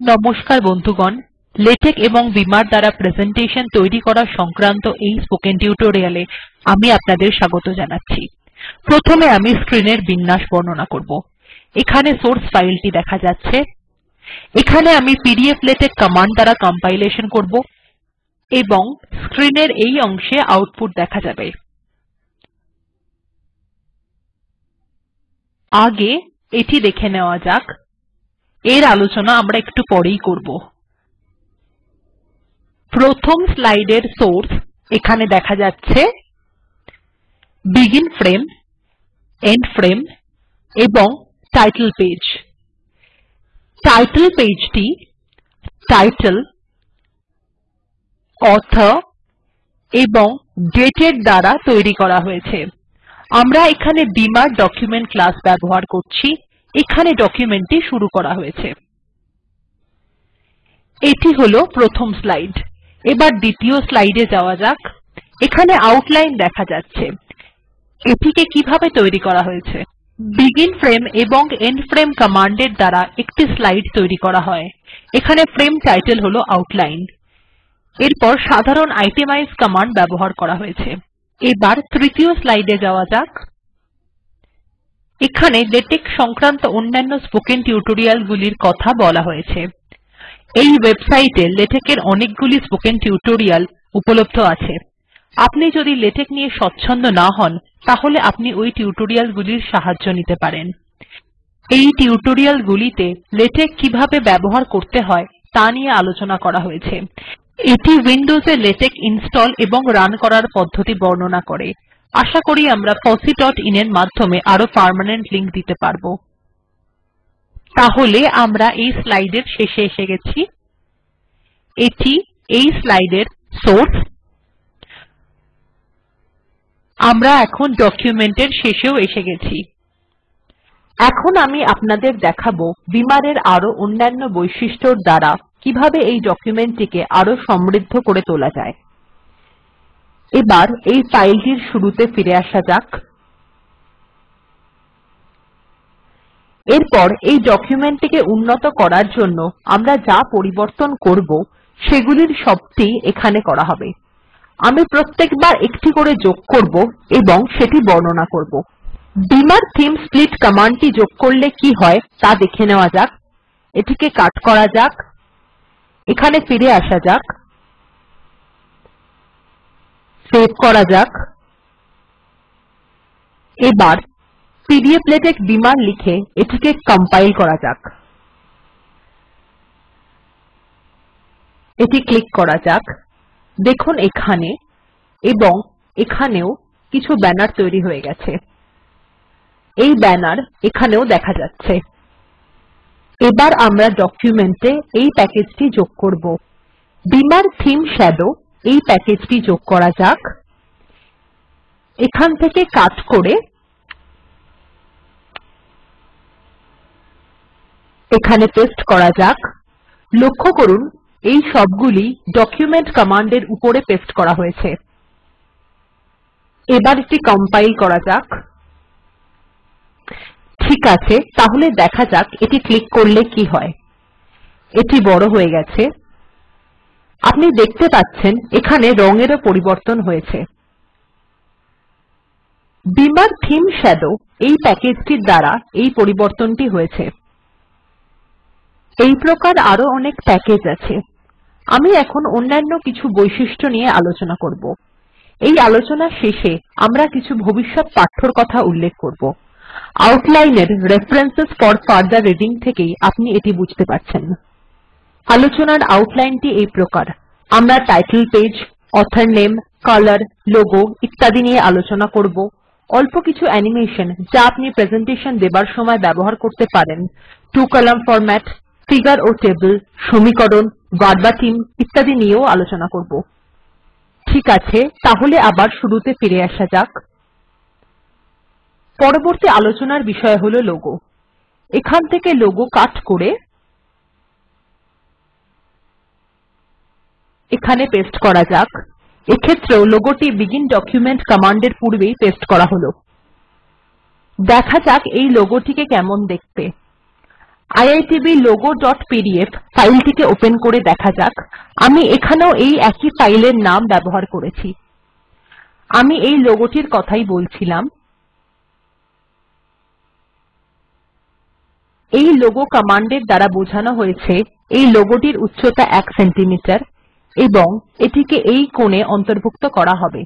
নমস্কার বন্ধুগণ। লেটেক এবং বিমার দ্বারা প্রেসেন্টেশন তৈরি করা সংক্রান্ত এই স্পোকেন টিউটোরিয়াল আমি আপনাদের স্বাগত জানাচ্ছি। প্রথমে আমি স্ক্রিন এর বিন্যাস বর্ণনা করব। এখানে সোর্স ফাইলটি দেখা যাচ্ছে। এখানে আমি পিডিফ্লেটেক্স কমান্ড দ্বারা কম্পাইলেশন করব এবং স্ক্রিনের এই অংশে আউটপুট দেখা যাবে। আগে এটি দেখে নেওয়া যাক। এর আলোচনা আমরা একটু পরেই করব। প্রথম স্লাইড এর সোর্স এখানে দেখা যাচ্ছে। বেগিন ফ্রেম এন্ড ফ্রেম এবং টাইটেল পেজ টাইটেল পেজটি টাইটেল অথর এবং ডেটের দ্বারা তৈরি করা হয়েছে। আমরা এখানে বিমার ডকুমেন্ট ক্লাস ব্যবহার করছি। এখানে ডকুমেন্ট টি শুরু করা হয়েছে। এটি হল প্রথম স্লাইড এবার দ্বিতীয় স্লাইড যাওয়া যাক। এখানে আউটলাইন দেখা যাচ্ছে। এটিকে কীভাবে তৈরি করা হয়েছে? বেগিন ফ্রেম এবং এন্ড ফ্রেম কমান্ড এর দ্বারা একটি স্লাইড তৈরি করা হয়। এখানে ফ্রেম টাইটেল হল আউটলাইন এরপর সাধারণ আইটেমাইজ কমান্ড ব্যবহার করা হয়েছে। এবার তৃতীয় স্লাইড যাওয়া যাক। এখানে লেটেক সংক্রান্ত অন্যান্য স্পোকেন টিউটোরিয়াল গুলির কথা বলা হয়েছে। এই ওয়েবসাইটে লেটেক এর অনেকগুলি স্পোকেন টিউটোরিয়াল উপলব্ধ আছে। আপনি যদি লেটেক নিয়ে স্বচ্ছন্দ না হন, তাহলে আপনি ওই টিউটোরিয়াল গুলির সাহায্য নিতে পারেন। এই টিউটোরিয়াল গুলিতে লেটেক কীভাবে ব্যবহার করতে হয়, তা নিয়ে আলোচনা করা হয়েছে। এটি উইন্ডোজ লেটেক ইনস্টল এবং রান করার পদ্ধতি বর্ণনা করে। আশা করি আমরা fosseeআইএন এর মাধ্যমে আরও পার্মানেন্ট লিংক দিতে পারব। তাহলে আমরা এই স্লাইড এর শেষে এসে গেছি। এটি এই স্লাইড এর সোর্স আমরা এখন ডকুমেন্ট এর শেষেও এসে গেছি। এখন আমি আপনাদের দেখাবো বিমার এর আরও অন্যান্য বৈশিষ্ট্যর দ্বারা কীভাবে এই ডকুমেন্ট টিকে আরও সমৃদ্ধ করে তোলা যায়। এবার এই ফাইলটির শুরুতে ফিরে আসা যাক। এরপর এই ডকুমেন্টটিকে উন্নত করার জন্য আমরা যা পরিবর্তন করব, সেগুলির সবটি এখানে করা হবে। আমি প্রত্যেকবার একটি করে যোগ করব এবং সেটি বর্ণনা করব। বিমার থিম স্প্লিট কমান্ডটি যোগ করলে কি হয় তা দেখে নেওয়া যাক। এটিকে কাট করা যাক। এখানে ফিরে আসা যাক। সেভ করা যাক। এবার পিডিফ্লেটেক্স বিমান লিখে এটিকে কম্পাইল করা যাক। এটি ক্লিক করা যাক। দেখুন এখানে এবং এখানেও কিছু ব্যানার তৈরি হয়ে গেছে। এই ব্যানার এখানেও দেখা যাচ্ছে। এবার আমরা ডকুমেন্টে এই প্যাকেজটি যোগ করব। বিমার থিম শাদো এই প্যাকেজটি যোগ করা যাক। এখান থেকে কাট করে এখানে পেস্ট করা যাক। লক্ষ্য করুন, এই সবগুলি ডকুমেন্ট কমান্ডের উপরে পেস্ট করা হয়েছে। এবার এটি কম্পাইল করা যাক। ঠিক আছে, তাহলে দেখা যাক এটি ক্লিক করলে কি হয়। এটি বড় হয়ে গেছে। আপনি দেখতে পাচ্ছেন এখানে রঙেরও পরিবর্তন হয়েছে। বিমার থিম শ্যাডো এই প্যাকেজটির দ্বারা এই পরিবর্তনটি হয়েছে। এই প্রকার আরও অনেক প্যাকেজ আছে। আমি এখন অন্যান্য কিছু বৈশিষ্ট্য নিয়ে আলোচনা করব। এই আলোচনার শেষে আমরা কিছু ভবিষ্যৎ পাঠ্যর কথা উল্লেখ করব। আউটলাইন এর রেফারেন্স ফোর ফার্দার রিডিং থেকেই আপনি এটি বুঝতে পারছেন। আলোচনার আউটলাইনটি এই প্রকার। আমরা title page author name colour logo ইত্যাদি নিয়ে আলোচনা করব। অল্প কিছু অ্যানিমেশন যা আপনি প্রেজেন্টেশন দেবার সময় ব্যবহার করতে পারেন। 2 কলাম্ন ফরম্যাট ফিগার ও টেবিল সমীকরণ ভার্বাটিম ইত্যাদি নিয়েও আলোচনা করব। ঠিক আছে, তাহলে আবার শুরুতে ফিরে আসা যাক। পরবর্তী আলোচনার বিষয় হল লোগো এখান থেকে লোগো কাট করে এখানে পেস্ট করা যাক। এক্ষেত্রেও লোগোটি বেগিন ডকুমেন্ট কমান্ড এর পূর্বেই পেস্ট করা হল। দেখা যাক এই লোগোটিকে কেমন দেখতে। আইআইটিবি logoপিডিএফ ফাইলটিকে ওপেন করে দেখা যাক। আমি এখানেও এই একই ফাইলের নাম ব্যবহার করেছি। আমি এই লোগোটির কথাই বলছিলাম। এই লোগো কমান্ডের দ্বারা বোঝানো হয়েছে, এই লোগোটির উচ্চতা ১ সেন্টিমিটার এবং এটিকে এই কোণে অন্তর্ভুক্ত করা হবে।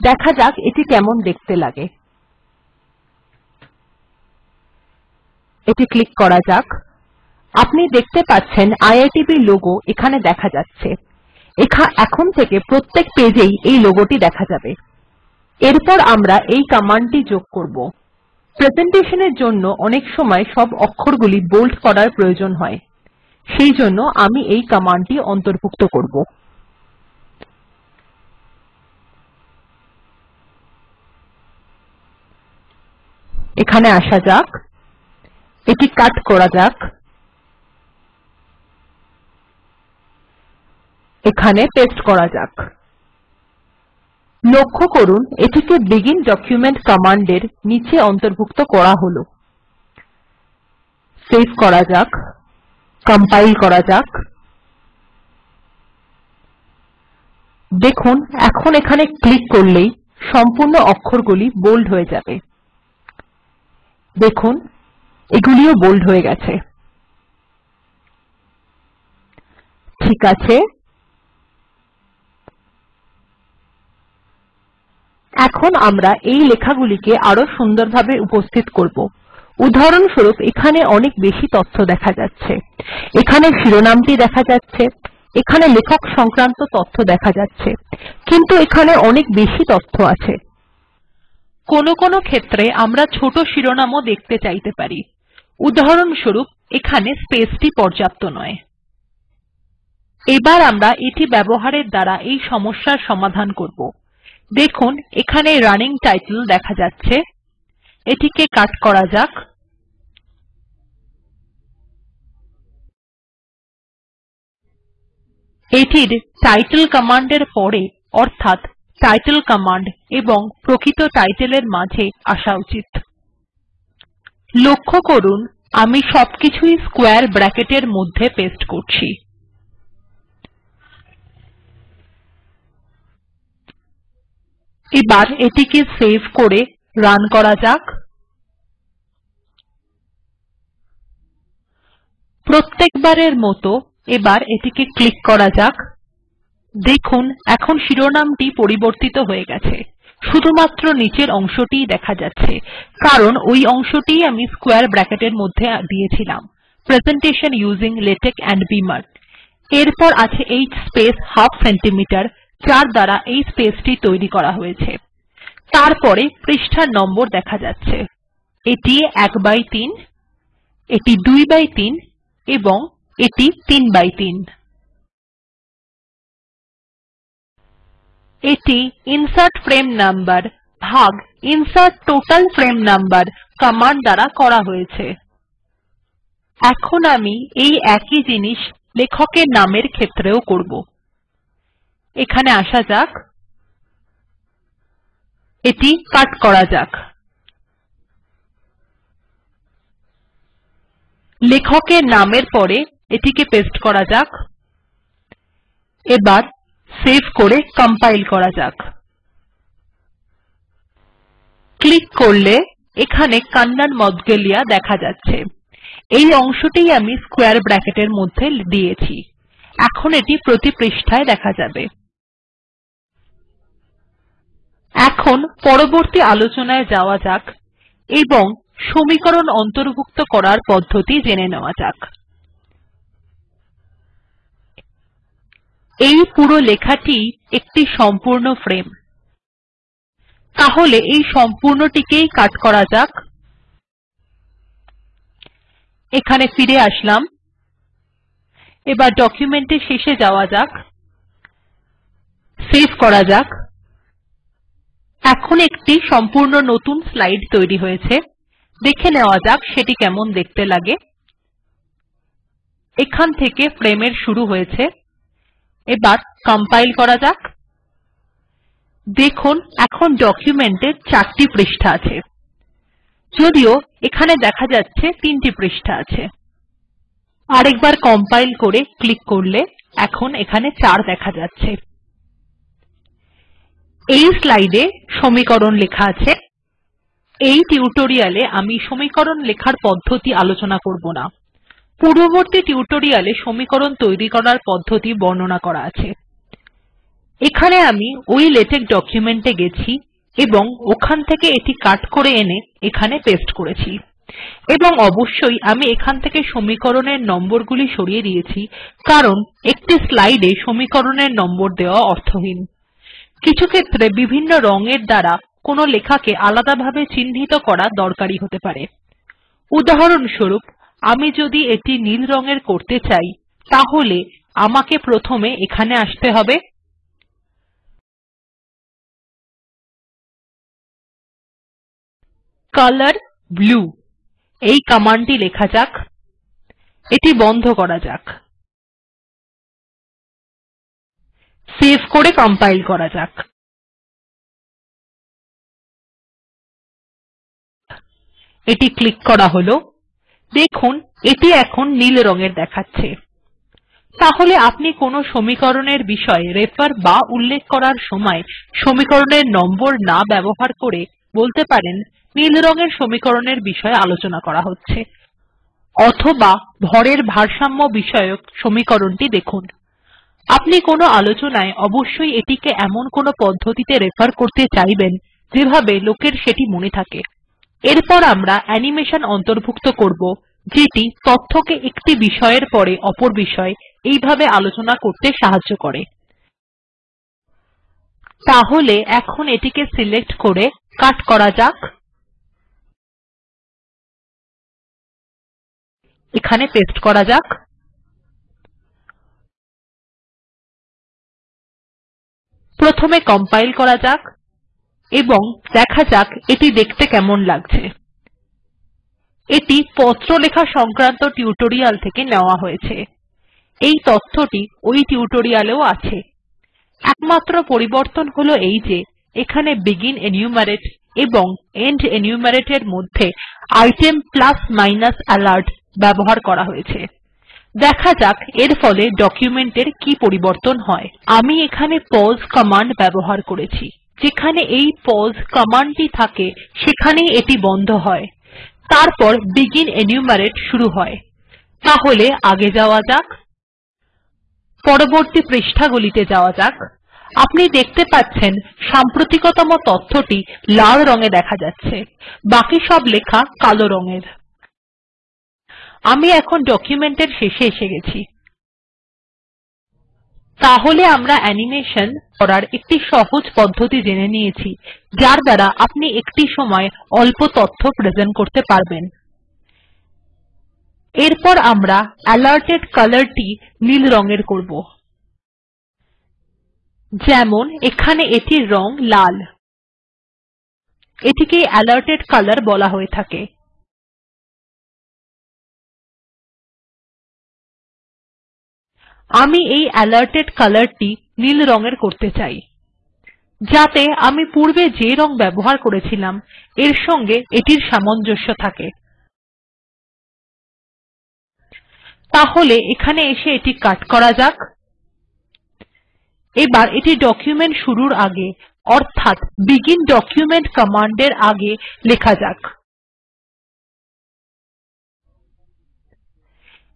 দেখা যাক এটি কেমন দেখতে লাগে। এটি ক্লিক করা যাক। আপনি দেখতে পাচ্ছেন আইআইটিবি লোগো এখানে দেখা যাচ্ছে। এখন থেকে প্রত্যেক পেজেই এই লোগোটি দেখা যাবে। এরপর আমরা এই কমান্ডটি যোগ করব। প্রেজেন্টেশনের জন্য অনেক সময় সব অক্ষরগুলি বোল্ড করার প্রয়োজন হয়। সেইজন্য আমি এই কমান্ডটি অন্তর্ভুক্ত করব। এখানে আসা যাক। এটি কাট করা যাক। এখানে পেস্ট করা যাক। লক্ষ্য করুন, এটিকে বেগিন ডকুমেন্ট কমান্ড এর নীচে অন্তর্ভুক্ত করা হল। সেভ করা যাক। কম্পাইল করা যাক। দেখুন, এখন এখানে ক্লিক করলেই সম্পূর্ণ অক্ষরগুলি বোল্ড হয়ে যাবে। দেখুন, এগুলিও বোল্ড হয়ে গেছে। ঠিক আছে। এখন আমরা এই লেখাগুলিকে আরও সুন্দরভাবে উপস্থিত করব। উদাহরণস্বরূপ এখানে অনেক বেশি তথ্য দেখা যাচ্ছে। এখানে শিরোনামটি দেখা যাচ্ছে। এখানে লেখক সংক্রান্ত তথ্য দেখা যাচ্ছে। কিন্তু এখানে অনেক বেশি তথ্য আছে। কোনো কোনো ক্ষেত্রে আমরা ছোট শিরোনামও দেখতে চাইতে পারি। উদাহরণস্বরূপ, এখানে স্পেসটি পর্যাপ্ত নয়। এবার আমরা এটি ব্যবহারের দ্বারা এই সমস্যার সমাধান করব। দেখুন, এখানে রানিং টাইটেল দেখা যাচ্ছে। এটিকে কাট করা যাক। এটির টাইটেল কমান্ড এর পরে, অর্থাৎ টাইটেল কমান্ড এবং প্রকৃত টাইটেল এর মাঝে আসা উচিত। লক্ষ্য করুন, আমি সবকিছুই স্কোয়ার ব্র্যাকেট এর মধ্যে পেস্ট করছি। এবার এটিকে সেভ করে রান করা যাক। প্রত্যেকবারের মত এবার এটিকে ক্লিক করা যাক। দেখুন, এখন শিরোনামটি পরিবর্তিত হয়ে গেছে। শুধুমাত্র নীচের অংশটিই দেখা যাচ্ছে। কারণ ওই অংশটিই আমি স্কোয়ারে ব্র্যাকেট এর মধ্যে দিয়েছিলাম। প্রেজেন্টেশন ইউজিং লেটেক্স এন্ড বিমার। এরপর আছে h স্পেস হাফ সেন্টিমিটার, যার দ্বারা এই স্পেসটি তৈরি করা হয়েছে। তারপরে পৃষ্ঠার নম্বর দেখা যাচ্ছে। এটি 1 বাই 3 এটি 2 বাই 3 এবং এটি 3 বাই 3 এটি ইনসার্ট ফ্রেম নাম্বার ভাগ insert total frame number command দ্বারা করা হয়েছে। এখন আমি এই একই জিনিস লেখকের নামের ক্ষেত্রেও করব। এখানে আসা যাক। এটি কাট করা যাক। লেখকের নামের পরে এটিকে পেস্ট করা যাক। এবার সেভ করে কম্পাইল করা যাক। ক্লিক করলে এখানে কন্নন মৌদগল্য দেখা যাচ্ছে। এই অংশটিই আমি স্কোয়ার ব্র্যাকেট এর মধ্যে দিয়েছি। এখন এটি প্রতি পৃষ্ঠায় দেখা যাবে। এখন পরবর্তী আলোচনায় যাওয়া যাক এবং সমীকরণ অন্তর্ভুক্ত করার পদ্ধতি জেনে নেওয়া যাক। এই পুরো লেখাটিই একটি সম্পূর্ণ ফ্রেম তাহলে এই সম্পূর্ণটিকেই কাট করা যাক। এখানে ফিরে আসলাম। এবার ডকুমেন্ট এর শেষে যাওয়া যাক। সেভ করা যাক। এখন একটি সম্পূর্ণ নতুন স্লাইড তৈরি হয়েছে। দেখে নেওয়া যাক সেটি কেমন দেখতে লাগে। এখান থেকে ফ্রেম এর শুরু হয়েছে। এবার কম্পাইল করা যাক। দেখুন, এখন ডকুমেন্ট চারটি পৃষ্ঠা আছে। যদিও এখানে দেখা যাচ্ছে তিনটি পৃষ্ঠা আছে। আরেকবার কম্পাইল করে ক্লিক করলে এখন এখানে ৪ দেখা যাচ্ছে। এই স্লাইড সমীকরণ লেখা আছে। এই টিউটোরিয়ালে আমি সমীকরণ লেখার পদ্ধতি আলোচনা করব না। পূর্ববর্তী টিউটোরিয়ালে সমীকরণ তৈরি করার পদ্ধতি বর্ণনা করা আছে। এখানে আমি ওই লেটেক ডকুমেন্ট এ গেছি এবং ওখান থেকে এটি কাট করে এনে এখানে পেস্ট করেছি। এবং অবশ্যই আমি এখান থেকে সমীকরণের নম্বরগুলি সরিয়ে দিয়েছি, কারণ একটি স্লাইড এ সমীকরণের নম্বর দেওয়া অর্থহীন। কিছু ক্ষেত্রে বিভিন্ন রঙের দ্বারা কোনো লেখাকে আলাদাভাবে চিহ্নিত করা দরকারী হতে পারে। উদাহরণস্বরূপ, আমি যদি এটি নীল রঙের করতে চাই, তাহলে আমাকে প্রথমে এখানে আসতে হবে। কলর ব্লু, এই কমান্ডটি লেখা যাক। এটি বন্ধ করা যাক। সেভ করে কম্পাইল করা যাক। এটি ক্লিক করা হল। দেখুন, এটি এখন নীল রঙের দেখাচ্ছে। তাহলে আপনি কোনো সমীকরণের বিষয়ে রেফার বা উল্লেখ করার সময় সমীকরণের নম্বর না ব্যবহার করে বলতে পারেন, নীল রঙের সমীকরণের বিষয়ে আলোচনা করা হচ্ছে। অথবা ভরের ভারসাম্য বিষয়ক সমীকরণটি দেখুন। আপনি কোনো আলোচনায় অবশ্যই এটিকে এমন কোনো পদ্ধতিতে রেফার করতে চাইবেন যেভাবে লোকের সেটি মনে থাকে। এরপর আমরা অ্যানিমেশন অন্তর্ভুক্ত করব, যেটি তথ্যকে একটি বিষয়ের পরে অপর বিষয় এইভাবে আলোচনা করতে সাহায্য করে। তাহলে এখন এটিকে সিলেক্ট করে কাট করা যাক। এখানে পেস্ট করা যাক। প্রথমে কম্পাইল করা যাক। এবং দেখা যাক এটি দেখতে কেমন লাগছে। এটি পত্রলেখা সংক্রান্ত টিউটোরিয়াল থেকে নেওয়া হয়েছে। এই তথ্যটি ওই টিউটোরিয়াল এও আছে। একমাত্র পরিবর্তন হল এই যে, এখানে বেগিন এনুমেরেট এবং এন্ড এনুমেরেট এর মধ্যে আইটেম প্লাস মাইনাস আলার্ট ব্যবহার করা হয়েছে। দেখা যাক এর ফলে ডকুমেন্ট এর কি পরিবর্তন হয়। আমি এখানে পাউস কমান্ড ব্যবহার করেছি। যেখানে এই পাউস কমান্ড টি থাকে, সেখানেই এটি বন্ধ হয়। তারপর বেগিন এনুমেরেট শুরু হয়। তাহলে আগে যাওয়া যাক, পরবর্তী পৃষ্ঠাগুলিতে যাওয়া যাক। আপনি দেখতে পাচ্ছেন সাম্প্রতিকতম তথ্যটি লাল রঙ দেখা যাচ্ছে। বাকি সব লেখা কালো রঙের। আমি এখন ডকুমেন্ট এর শেষে এসে গেছি। তাহলে আমরা অ্যানিমেশন করার একটি সহজ পদ্ধতি জেনে নিয়েছি, যার দ্বারা আপনি একটি সময়ে অল্প তথ্য প্রেজেন্ট করতে পারবেন। এরপর আমরা অ্যালর্টেড কলর টি নীল রঙের করব। যেমন, এখানে এটির রং লাল। এটিকে অ্যালর্টেড কলর বলা হয়ে থাকে। আমি এই অ্যালর্টেড কলর টি নীল রঙের করতে চাই। যাতে আমি পূর্বে যে রং ব্যবহার করেছিলাম, এর সঙ্গে এটির সামঞ্জস্য থাকে। তাহলে এখানে এসে এটি কাট করা যাক। এবার এটি ডকুমেন্ট শুরুর আগে, অর্থাৎ বেগিন ডকুমেন্ট কমান্ড এর আগে লেখা যাক।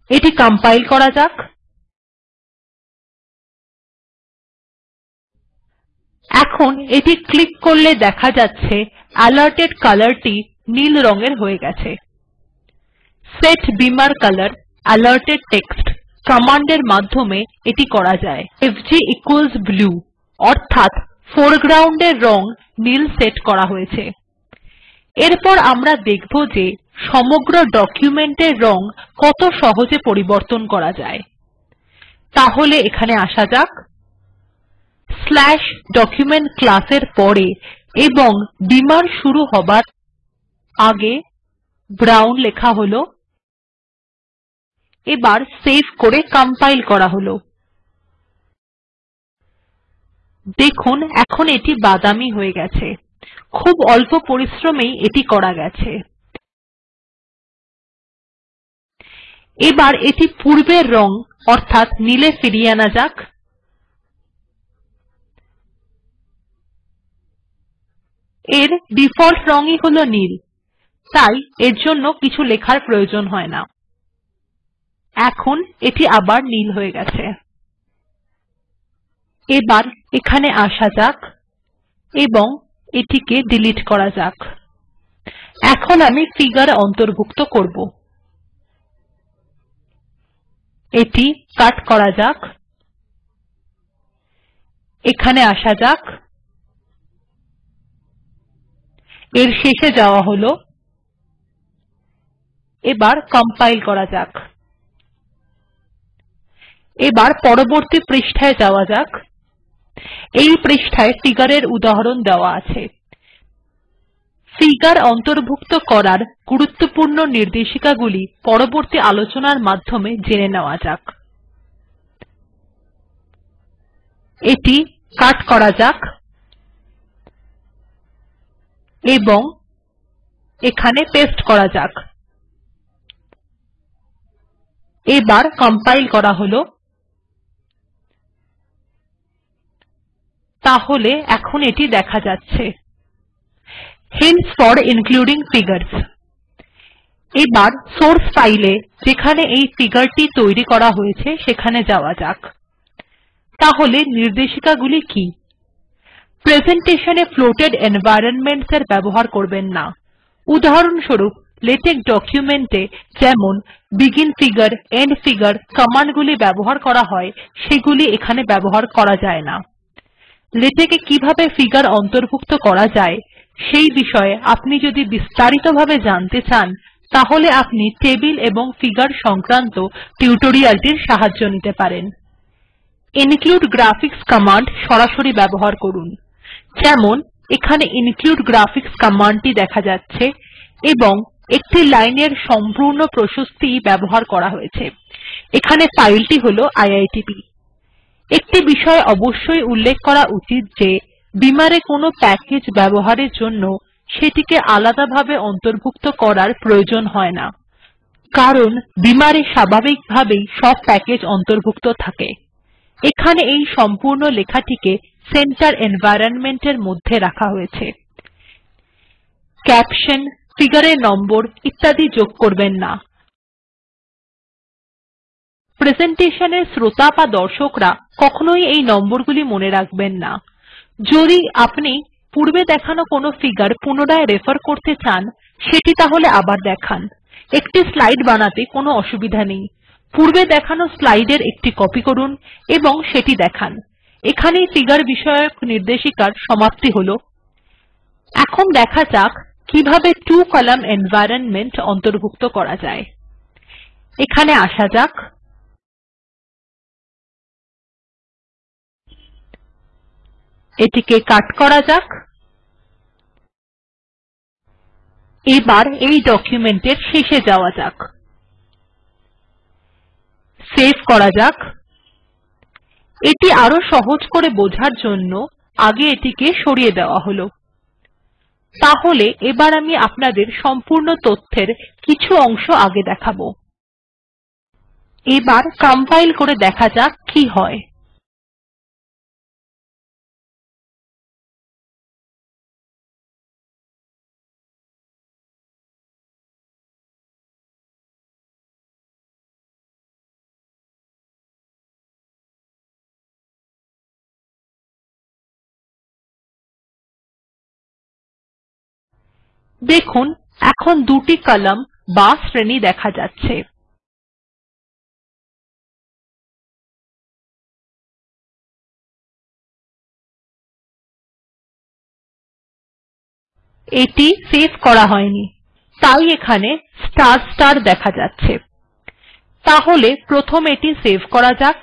এটি কম্পাইল করা যাক। এখন এটি ক্লিক করলে দেখা যাচ্ছে অ্যালর্টেড কলর টি নীল রঙের হয়ে গেছে। সেট বিমার কলর অ্যালর্টেড টেক্সট কমান্ড এর মাধ্যমে এটি করা যায়। এফজি ইকুয়ালস ব্লু অর্থাৎ ফোরগ্রাউন্ড এর রং নীল সেট করা হয়েছে। এরপর আমরা দেখব যে সমগ্র ডকুমেন্ট এর রং কত সহজে পরিবর্তন করা যায়। তাহলে এখানে আসা যাক। ডকুমেন্ট ক্লাস এর পরে এবং বিমার শুরু হবার আগে ব্রাউন লেখা হল। এবার সেভ করে কম্পাইল করা হল। দেখুন, এখন এটি বাদামী হয়ে গেছে। খুব অল্প পরিশ্রমেই এটি করা গেছে। এবার এটি পূর্বের রং অর্থাৎ নীলে ফিরিয়ে আনা যাক। এর ডিফল্ট রং ই হল নীল। তাই এর জন্য কিছু লেখার প্রয়োজন হয় না। এখন এটি আবার নীল হয়ে গেছে। এবার এখানে আসা যাক এবং এটিকে ডিলিট করা যাক। এখন আমি ফিগার অন্তর্ভুক্ত করব। এটি কাট করা যাক। এখানে আসা যাক। এর শেষে যাওয়া হল। এবার কম্পাইল করা যাক। এবার পরবর্তী পৃষ্ঠায় যাওয়া যাক। এই পৃষ্ঠায় ফিগার এর উদাহরণ দেওয়া আছে। ফিগার অন্তর্ভুক্ত করার গুরুত্বপূর্ণ নির্দেশিকাগুলি পরবর্তী আলোচনার মাধ্যমে জেনে নেওয়া যাক। এটি কাট করা যাক। এবং এখানে পেস্ট করা যাক। এবার কম্পাইল করা হল। তাহলে এখন এটি দেখা যাচ্ছে। হিন্টস ফোর ইনক্লুডিং ফিগার্স এবার সোর্স ফাইল যেখানে এই ফিগার টি তৈরি করা হয়েছে সেখানে যাওয়া যাক। তাহলে নির্দেশিকাগুলি কি? প্রেসেন্টেশন এ ফ্লোটেড এনভাইরনমেন্টস এর ব্যবহার করবেন না। উদাহরণস্বরূপ লেটেক ডকুমেন্ট এ যেমন begin figure end figure command গুলি ব্যবহার করা হয়, সেগুলি এখানে ব্যবহার করা যায় না। লেটেক এ কীভাবে ফিগার অন্তর্ভুক্ত করা যায়, সেই বিষয়ে আপনি যদি বিস্তারিতভাবে জানতে চান, তাহলে আপনি টেবিল এবং ফিগার সংক্রান্ত টিউটোরিয়াল টির সাহায্য নিতে পারেন। ইনক্লুড গ্রাফিক্স কমান্ড সরাসরি ব্যবহার করুন। যেমন, এখানে ইনক্লুড গ্রাফিক্স কমান্ড টি দেখা যাচ্ছে এবং একটি লাইন এর সম্পূর্ণ প্রশস্তি ব্যবহার করা হয়েছে। এখানে ফাইলটি হল আইআইটিবি। একটি বিষয় অবশ্যই উল্লেখ করা উচিত যে, বিমার কোনো প্যাকেজ ব্যবহারের জন্য সেটিকে আলাদাভাবে অন্তর্ভুক্ত করার প্রয়োজন হয় না। কারণ, বিমার স্বাভাবিকভাবেই সব প্যাকেজ অন্তর্ভুক্ত থাকে। এখানে এই সম্পূর্ণ লেখাটিকে সেন্টার এনভাইরনমেন্ট এর মধ্যে রাখা হয়েছে। ক্যাপশন, ফিগার এর নম্বর ইত্যাদি যোগ করবেন না। প্রেসেন্টেশন এর শ্রোতা বা দর্শকরা কখনোই এই নম্বরগুলি মনে রাখবেন না। যদি আপনি পূর্বে দেখানো কোনো ফিগার পুনরায় রেফার করতে চান, সেটি তাহলে আবার দেখান। একটি স্লাইড বানাতে কোনো অসুবিধা নেই। পূর্বে দেখানো স্লাইড এর একটি কপি করুন এবং সেটি দেখান। এখানেই ফিগার বিষয়ক নির্দেশিকার সমাপ্তি হল। এখন দেখা যাক কীভাবে ত্ব কলাম এনভায়রনমেন্ট অন্তর্ভুক্ত করা যায়। এখানে আসা যাক। এটিকে কাট করা যাক। এবার এই ডকুমেন্টের শেষে যাওয়া যাক। সেভ করা যাক। এটি আরও সহজ করে বোঝার জন্য আগে এটিকে সরিয়ে দেওয়া হল। তাহলে এবার আমি আপনাদের সম্পূর্ণ তথ্যের কিছু অংশ আগে দেখাবো। এবার কম্পাইল করে দেখা যাক কি হয়। দেখুন, এখন দুটি কলাম বা শ্রেণি দেখা যাচ্ছে। এটি সেভ করা হয়নি। তাই এখানে স্টার স্টার দেখা যাচ্ছে। তাহলে প্রথম এটি সেভ করা যাক।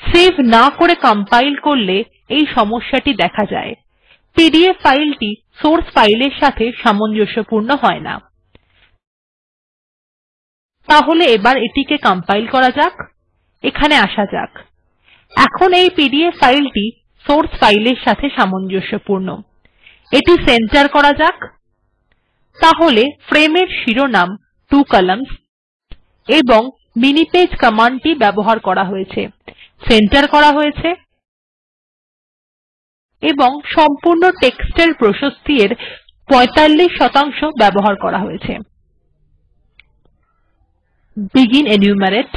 সেভ না করে কম্পাইল করলে এই সমস্যাটি দেখা যায়। পিডিএফ ফাইলটি সোর্স ফাইলের সাথে সামঞ্জস্যপূর্ণ হয় না। তাহলে এবার এটিকে কম্পাইল করা যাক। এখানে আসা যাক। এখন এই পিডিএফ ফাইলটি সোর্স ফাইলের সাথে সামঞ্জস্যপূর্ণ। এটি সেন্টার করা যাক। তাহলে ফ্রেম এর শিরোনাম ত্ব কলাম্নস এবং মিনি পেজ কমান্ডটি ব্যবহার করা হয়েছে। সেন্টার করা হয়েছে। এবং সম্পূর্ণ টেক্সট এর প্রশস্তি এর ৪৫ শতাংশ ব্যবহার করা হয়েছে। বেগিন এনুমেরেট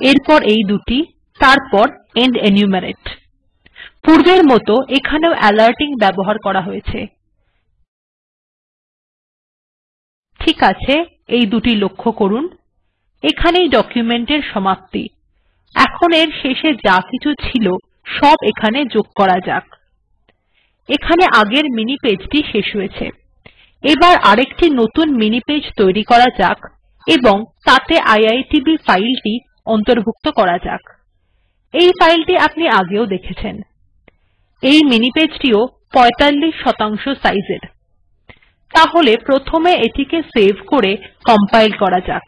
এরপর এই দুটি, তারপর এন্ড এনুমেরেট পূর্বের মত এখানেও অ্যালার্টিং ব্যবহার করা হয়েছে। ঠিক আছে, এই দুটি লক্ষ্য করুন। এখানেই ডকুমেন্ট এর সমাপ্তি। এখন এর শেষে যা কিছু ছিল, সব এখানে যোগ করা যাক। এখানে আগের মিনি পেজটি শেষ হয়েছে। এবার আরেকটি নতুন মিনি পেজ তৈরি করা যাক এবং তাতে আইআইটিবি ফাইলটি অন্তর্ভুক্ত করা যাক। এই ফাইলটি আপনি আগেও দেখেছেন। এই মিনি পেজটিও ৪৫ শতাংশ সাইজ এর তাহলে প্রথমে এটিকে সেভ করে কম্পাইল করা যাক।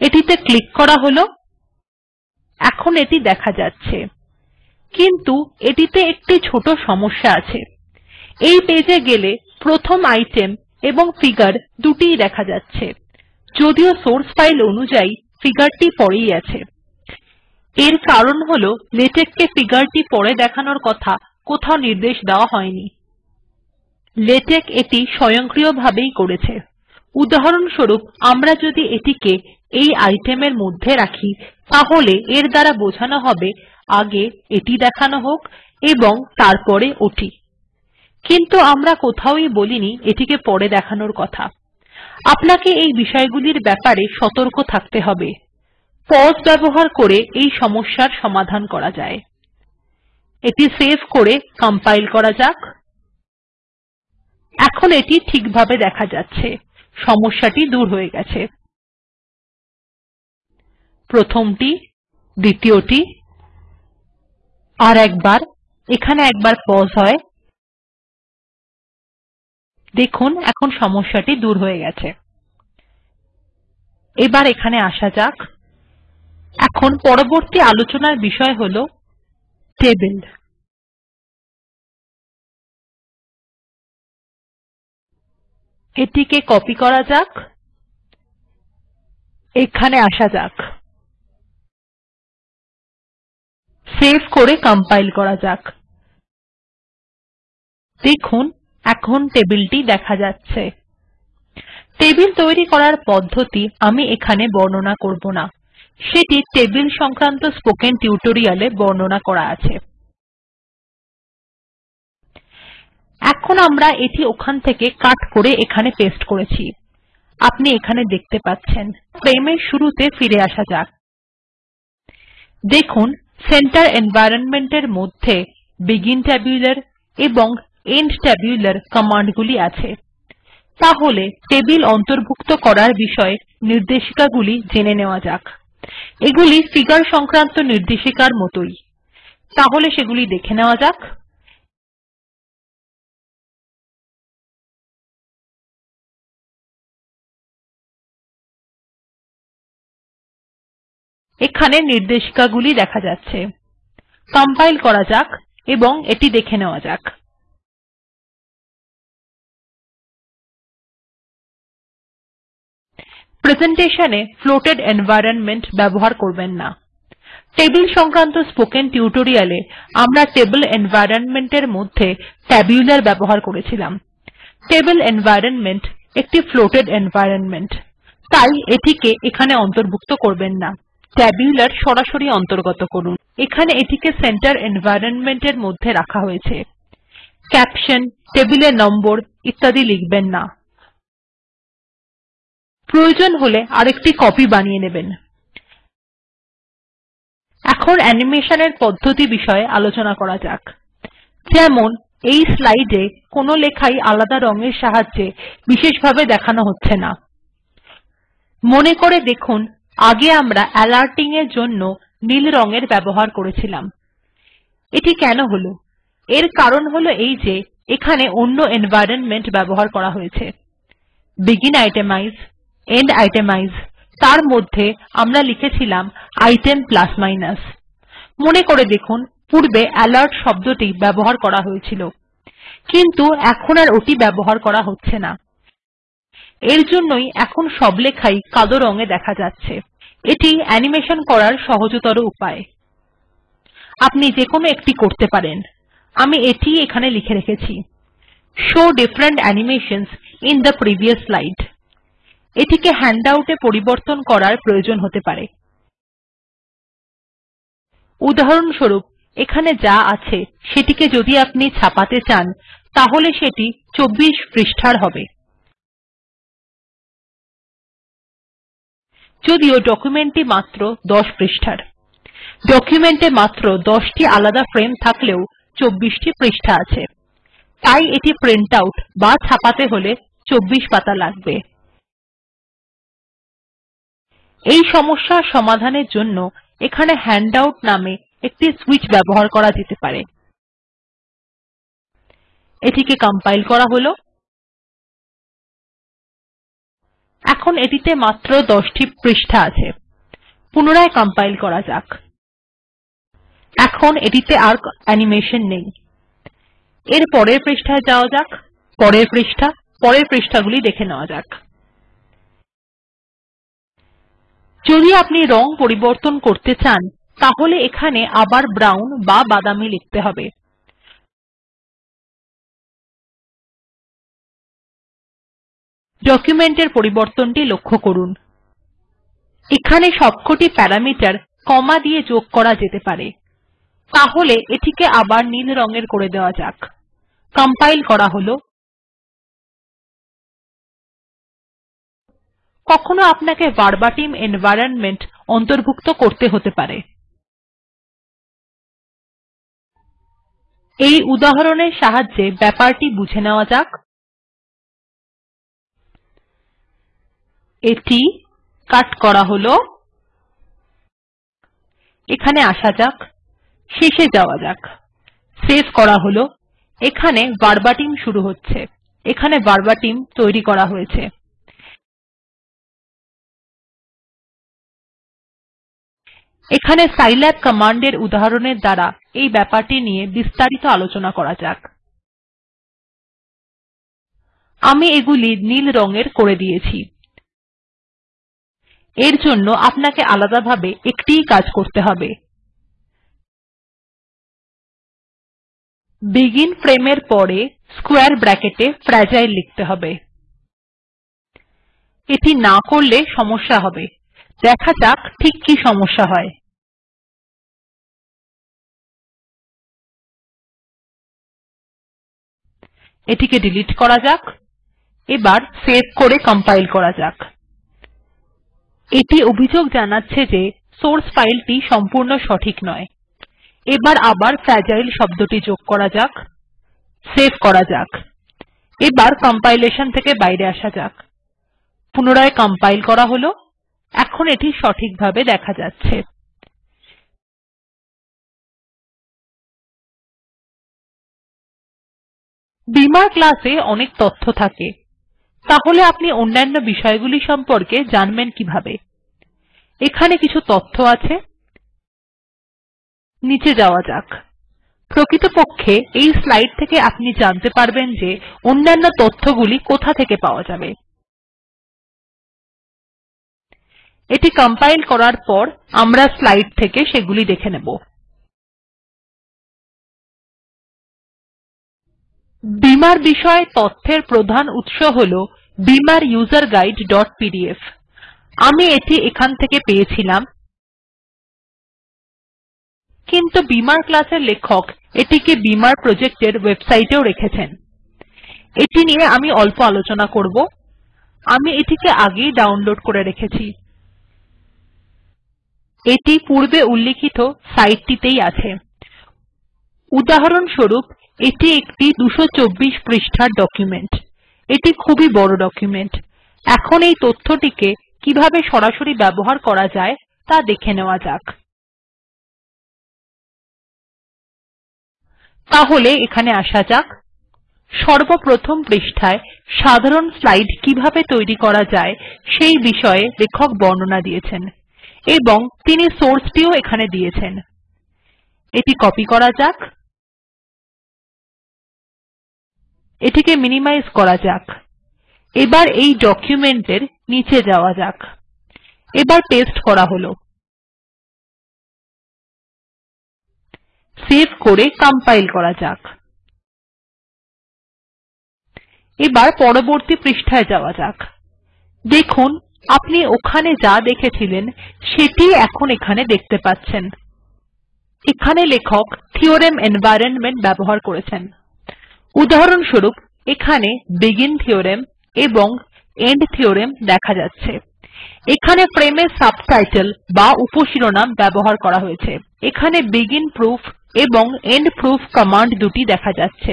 এটিতে ক্লিক করা হল। এখন এটি দেখা যাচ্ছে। কিন্তু এটিতে একটি ছোট সমস্যা আছে। এই পেজ এ গেলে প্রথম আইটেম এবং ফিগার দুটিই দেখা যাচ্ছে। যদিও সোর্স ফাইল অনুযায়ী ফিগার টি পরেই আছে। এর কারণ হল লেটেক কে ফিগার টি পরে দেখানোর কথা কোথাও নির্দেশ দেওয়া হয়নি। লেটেক এটি স্বয়ংক্রিয়ভাবেই করেছে। উদাহরণস্বরূপ, আমরা যদি এটিকে এই আইটেম এর মধ্যে রাখি, তাহলে এর দ্বারা বোঝানো হবে আগে এটি দেখানো হোক এবং তারপরে ওটি। কিন্তু আমরা কোথাওই বলিনি এটিকে পরে দেখানোর কথা। আপনাকে এই বিষয়গুলির ব্যাপারে সতর্ক থাকতে হবে। পজ ব্যবহার করে এই সমস্যার সমাধান করা যায়। এটি সেভ করে কম্পাইল করা যাক। এখন এটি ঠিকভাবে দেখা যাচ্ছে। সমস্যাটি দূর হয়ে গেছে। প্রথমটি, দ্বিতীয়টি আর একবার এখানে একবার পজ হয়। দেখুন, এখন সমস্যাটি দূর হয়ে গেছে। এবার এখানে আসা যাক। এখন পরবর্তী আলোচনার বিষয় হল টেবিল এটিকে কপি করা যাক। এখানে আসা যাক। সেভ করে কম্পাইল করা যাক। দেখুন, এখন টেবিলটি দেখা যাচ্ছে। টেবিল তৈরি করার পদ্ধতি আমি এখানে বর্ণনা করব না। সেটি টেবিল সংক্রান্ত স্পোকেন টিউটোরিয়াল বর্ণনা করা আছে। এখন আমরা এটি ওখান থেকে কাট করে এখানে পেস্ট করেছি। আপনি এখানে দেখতে পাচ্ছেন। ফ্রেম এর শুরুতে ফিরে আসা যাক। দেখুন সেন্টার এনভাইরনমেন্ট এর মধ্যে বেগিন ট্যাবুলার এবং এন্ড ট্যাবুলার কমান্ড গুলি আছে। তাহলে টেবিল অন্তর্ভুক্ত করার বিষয়ে নির্দেশিকাগুলি জেনে নেওয়া যাক। এগুলি ফিগার সংক্রান্ত নির্দেশিকার মতই। তাহলে সেগুলি দেখে নেওয়া যাক। এখানে নির্দেশিকাগুলি দেখা যাচ্ছে। কম্পাইল করা যাক এবং এটি দেখে নেওয়া যাক। প্রেসেন্টেশন এ ফ্লোটেড এনভাইরনমেন্ট ব্যবহার করবেন না। টেবিল সংক্রান্ত স্পোকেন টিউটোরিয়াল এ আমরা টেবিল এনভাইরনমেন্ট এর মধ্যে ট্যাবুলার ব্যবহার করেছিলাম। টেবল এনভাইরনমেন্ট একটি ফ্লোটেড এনভাইরনমেন্ট তাই এটিকে এখানে অন্তর্ভুক্ত করবেন না। ট্যাবুলার সরাসরি অন্তর্গত করুন। এখানে এটিকে সেন্টার এনভাইরনমেন্ট এর মধ্যে রাখা হয়েছে। ক্যাপশন টেবিলের নম্বর ইত্যাদি লিখবেন না। প্রয়োজন হলে আরেকটি কপি বানিয়ে নেবেন। এখন অ্যানিমেশন এর পদ্ধতি বিষয়ে আলোচনা করা যাক। যেমন, এই স্লাইড কোনো লেখাই আলাদা রঙের সাহায্যে বিশেষভাবে দেখানো হচ্ছে না। মনে করে দেখুন আগে আমরা আলার্টিং এর জন্য নীল রঙের ব্যবহার করেছিলাম। এটি কেন হল? এর কারণ হল এই যে, এখানে অন্য এনভাইরনমেন্ট ব্যবহার করা হয়েছে। বেগিন আইটেমাইজ এন্ড আইটেমাইজ তার মধ্যে আমরা লিখেছিলাম আইটেম প্লাস মাইনাস মনে করে দেখুন, পূর্বে অ্যালার্ট শব্দটি ব্যবহার করা হয়েছিল। কিন্তু এখন আর ওটি ব্যবহার করা হচ্ছে না। এরজন্যই এখন সব লেখাই কালো রং এ দেখা যাচ্ছে। এটি অ্যানিমেশন করার সহজতর উপায়। আপনি যেকোনো একটি করতে পারেন। আমি এটিই এখানে লিখে রেখেছি। শো ডিফারেন্ট অ্যানিমেশনসহ আইএন থে প্রিভিয়াস স্লাইড এটিকে হ্যান্ডআউট এ পরিবর্তন করার প্রয়োজন হতে পারে। উদাহরণস্বরূপ, এখানে যা আছে, সেটিকে যদি আপনি ছাপাতে চান, তাহলে সেটি ২৪ পৃষ্ঠার হবে। যদিও ডকুমেন্ট টি মাত্র ১০ পৃষ্ঠার। ডকুমেন্ট এ মাত্র ১০ টি আলাদা ফ্রেম থাকলেও ২৪ টি পৃষ্ঠা আছে। তাই এটি প্রিন্ট আউট বা ছাপাতে হলে ২৪ পাতা লাগবে। এই সমস্যার সমাধানের জন্য এখানে হ্যান্ডআউট নামে একটি সুইচ ব্যবহার করা যেতে পারে। এটিকে কম্পাইল করা হল। এখন এটিতে মাত্র ১০ টি পৃষ্ঠা আছে। পুনরায় কম্পাইল করা যাক। এখন এটিতে আর অ্যানিমেশন নেই। এর পরের পৃষ্ঠায় যাওয়া যাক। পরের পৃষ্ঠা। পরের পৃষ্ঠাগুলি দেখে নেওয়া যাক। যদি আপনি রং পরিবর্তন করতে চান, তাহলে এখানে আবার ব্রাউন বা বাদামী লিখতে হবে। ডকুমেন্ট এর পরিবর্তনটি লক্ষ্য করুন। এখানে সবকটি প্যারামিটার কমা দিয়ে যোগ করা যেতে পারে। তাহলে এটিকে আবার নীল রঙের করে দেওয়া যাক। কম্পাইল করা হল। কখনো আপনাকে ভারবাটিম এনভাইরনমেন্ট অন্তর্ভুক্ত করতে হতে পারে। এই উদাহরণের সাহায্যে ব্যাপারটি বুঝে নেওয়া যাক। এটি কাট করা হল। এখানে আসা যাক, শেষে যাওয়া যাক। সেভ করা হল। এখানে ভারবাটিম শুরু হচ্ছে। এখানে ভারবাটিম তৈরি করা হয়েছে। এখানে সাইল্যাব কমান্ড এর উদাহরণের দ্বারা এই ব্যাপারটি নিয়ে বিস্তারিত আলোচনা করা যাক। আমি এগুলি নীল রঙের করে দিয়েছি। এর জন্য আপনাকে আলাদাভাবে একটিই কাজ করতে হবে। বেগিন ফ্রেম এর পরে স্কোয়ারে ব্র্যাকেট এ ফ্রাজাইল লিখতে হবে। এটি না করলে সমস্যা হবে। দেখা যাক ঠিক কি সমস্যা হয়। এটিকে ডিলিট করা যাক। এবার সেভ করে কম্পাইল করা যাক। এটি অভিযোগ জানাচ্ছে যে সোর্স ফাইলটি সম্পূর্ণ সঠিক নয়। এবার আবার ফ্রাজাইল শব্দটি যোগ করা যাক, সেভ করা যাক। এবার কম্পাইলেশন থেকে বাইরে আসা যাক। পুনরায় কম্পাইল করা হল, এখন এটি সঠিকভাবে দেখা যাচ্ছে। বিমার ক্লাস এ অনেক তথ্য থাকে। তাহলে আপনি অন্যান্য বিষয়গুলি সম্পর্কে জানবেন কীভাবে। এখানে কিছু তথ্য আছে। নীচে যাওয়া যাক। প্রকৃতপক্ষে এই স্লাইড থেকে আপনি জানতে পারবেন যে অন্যান্য তথ্যগুলি কোথা থেকে পাওয়া যাবে। এটি কম্পাইল করার পর আমরা স্লাইড থেকে সেগুলি দেখে নেব। বিমার বিষয়ে তথ্যের প্রধান উৎস হল বিমার উসের guideপিডিএফ আমি এটি এখান থেকে পেয়েছিলাম। কিন্তু বিমার ক্লাস এর লেখক এটিকে বিমার প্রজেক্ট এর এও রেখেছেন। এটি নিয়ে আমি অল্প আলোচনা করব। আমি এটিকে আগেই ডাউনলোড করে রেখেছি। এটি পূর্বে উল্লিখিত সাইট টিতেই আছে। উদাহরণস্বরূপ এটি একটি ২২৪ পৃষ্ঠার ডকুমেন্ট এটি খুবই বড় ডকুমেন্ট এখন এই তথ্যটিকে কীভাবে সরাসরি ব্যবহার করা যায় তা দেখে নেওয়া যাক। তাহলে এখানে আসা যাক। সর্বপ্রথম পৃষ্ঠায় সাধারণ স্লাইড কীভাবে তৈরি করা যায় সেই বিষয়ে লেখক বর্ণনা দিয়েছেন এবং তিনি সোর্সটিও এখানে দিয়েছেন। এটি কপি করা যাক। এটিকে মিনিমাইজ করা যাক। এবার এই ডকুমেন্ট এর নীচে যাওয়া যাক। এবার পেস্ট করা হল। সেভ করে কম্পাইল করা যাক। এবার পরবর্তী পৃষ্ঠায় যাওয়া যাক। দেখুন, আপনি ওখানে যা দেখেছিলেন সেটিই এখন এখানে দেখতে পাচ্ছেন। এখানে লেখক থিওরেম এনভাইরনমেন্ট ব্যবহার করেছেন। উদাহরণস্বরূপ, এখানে বেগিন থিওরেম এবং এন্ড থিওরেম দেখা যাচ্ছে। এখানে ফ্রেম এর সাবটাইটেল বা উপশিরোনাম ব্যবহার করা হয়েছে। এখানে বেগিন প্রুফ এবং এন্ড প্রুফ কমান্ড দুটি দেখা যাচ্ছে।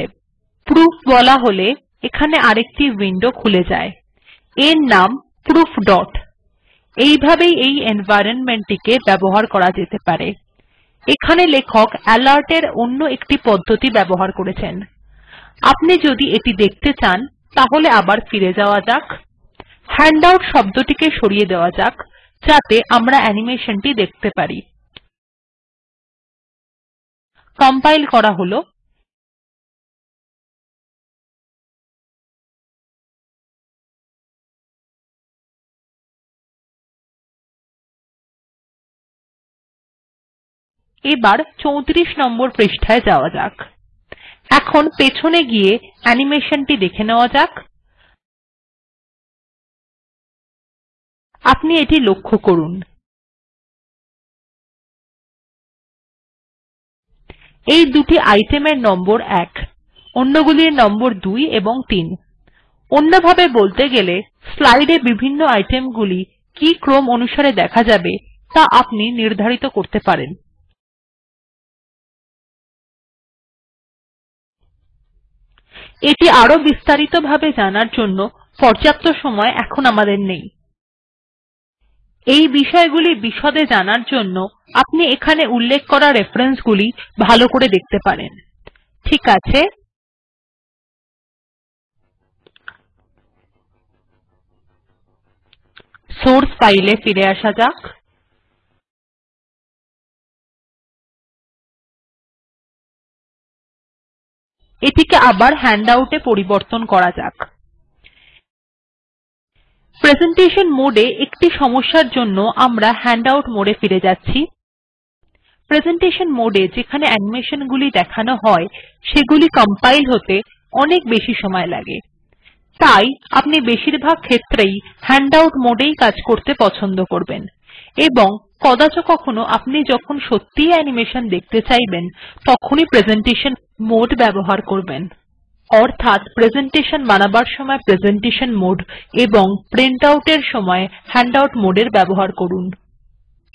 প্রুফ বলা হলে এখানে আরেকটি উইন্ডো খুলে যায়। এর নাম প্রুফ ডট এইভাবেই এই এনভাইরনমেন্ট টিকে ব্যবহার করা যেতে পারে। এখানে লেখক আলের্ট এর অন্য একটি পদ্ধতি ব্যবহার করেছেন। আপনি যদি এটি দেখতে চান, তাহলে আবার ফিরে যাওয়া যাক। হ্যান্ডআউট শব্দটিকে সরিয়ে দেওয়া যাক, যাতে আমরা অ্যানিমেশন টি দেখতে পারি। কম্পাইল করা হল। এবার ৩৪ নম্বর পৃষ্ঠায় যাওয়া যাক। এখন পেছনে গিয়ে অ্যানিমেশন টি দেখে নেওয়া যাক। আপনি এটি লক্ষ্য করুন। এই দুটি আইটেম এর নম্বর ১ অন্যগুলির নম্বর ২ এবং ৩ অন্যভাবে বলতে গেলে, স্লাইড এ বিভিন্ন আইটেম গুলি কি ক্রম অনুসারে দেখা যাবে ত়া আপনি নির্ধারিত করতে পারেন। এটি আরও বিস্তারিতভাবে জানার জন্য পর্যাপ্ত সময় এখন আমাদের নেই। এই বিষয়গুলি বিশদে জানার জন্য আপনি এখানে উল্লেখ করা রেফারেন্স গুলি ভালো করে দেখতে পারেন। ঠিক আছে? সোর্স ফাইল এ ফিরে আসা যাক। এটিকে আবার হ্যান্ডআউট পরিবর্তন করা যাক। প্রেজেন্টেশন মোড একটি সমস্যার জন্য আমরা হ্যান্ডআউট মোড ফিরে যাচ্ছি। প্রেজেন্টেশন মোড যেখানে অ্যানিমেশন গুলি দেখানো হয়, সেগুলি কম্পাইল হতে অনেক বেশি সময় লাগে। তাই আপনি বেশিরভাগ ক্ষেত্রেই হ্যান্ডআউট মোড এই কাজ করতে পছন্দ করবেন। এবং কদাচ কখনো আপনি যখন সত্যিই অ্যানিমেশন দেখতে চাইবেন, তখনই প্রেজেন্টেশন মোড ব্যবহার করবেন। অর্থাৎ প্রেজেন্টেশন বানাবার সময় প্রেজেন্টেশন মোড এবং প্রিন্ট আউট এর সময় হ্যান্ডআউট মোডের ব্যবহার করুন।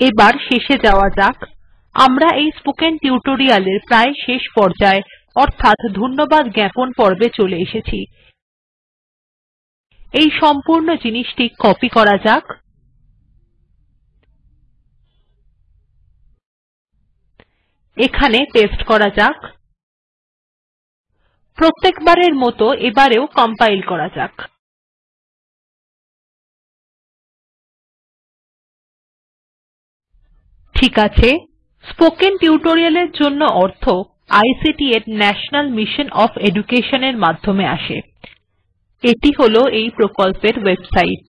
এবার শেষে যাওয়া যাক। আমরা এই স্পোকেন টিউটোরিয়ালের প্রায় শেষ পর্যায়ে, অর্থাৎ ধন্যবাদ জ্ঞাপন পর্বে চলে এসেছি। এই সম্পূর্ণ জিনিসটি কপি করা যাক। এখানে পেস্ট করা যাক। প্রত্যেকবারের মত এবারেও কম্পাইল করা যাক। ঠিক আছে। স্পোকেন টিউটোরিয়াল এর জন্য অর্থ আইসিটি এর ন্যাশনাল মিশন ওএফ এডুকেশন এর মাধ্যমে আসে। এটি হল এই প্রকল্পের ওয়েবসাইট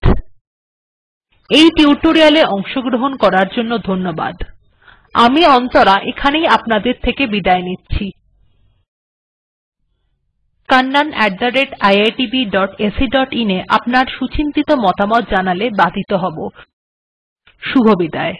এই টিউটোরিয়াল এ অংশগ্রহণ করার জন্য ধন্যবাদ। আমি অন্তরা এখানেই আপনাদের থেকে বিদায় নিচ্ছি। Kannan iitbacin এ আপনার সুচিন্তিত মতামত জানালে বাধিত হব। শুভবিদায়